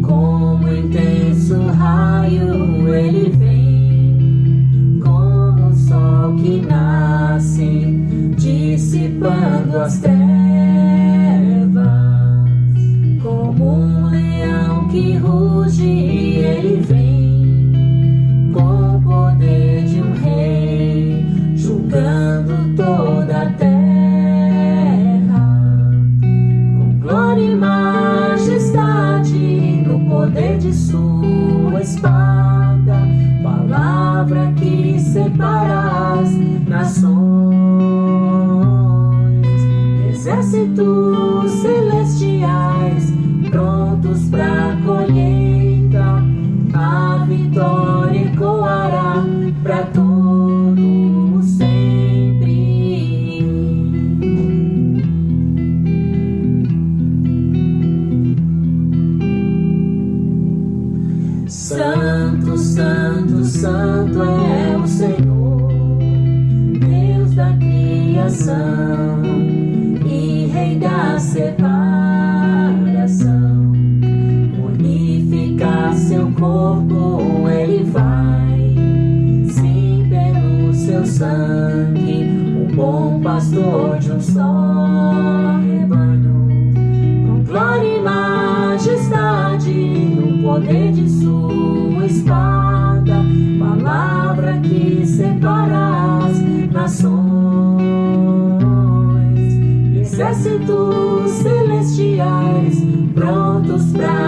Como intenso raio ele vem, como o sol que nasce, dissipando as trevas, como um leão que ruge ele vem, com o poder de um rei, julgando sua espada, palavra que separa as nações, exércitos celestiais, Santo, Santo, Santo é o Senhor, Deus da criação e Rei da separação. Unificar seu corpo, Ele vai, sim, pelo seu sangue, o bom pastor de um só rebanho. Com glória e majestade, no poder de sua as nações, exércitos celestiais, prontos colher.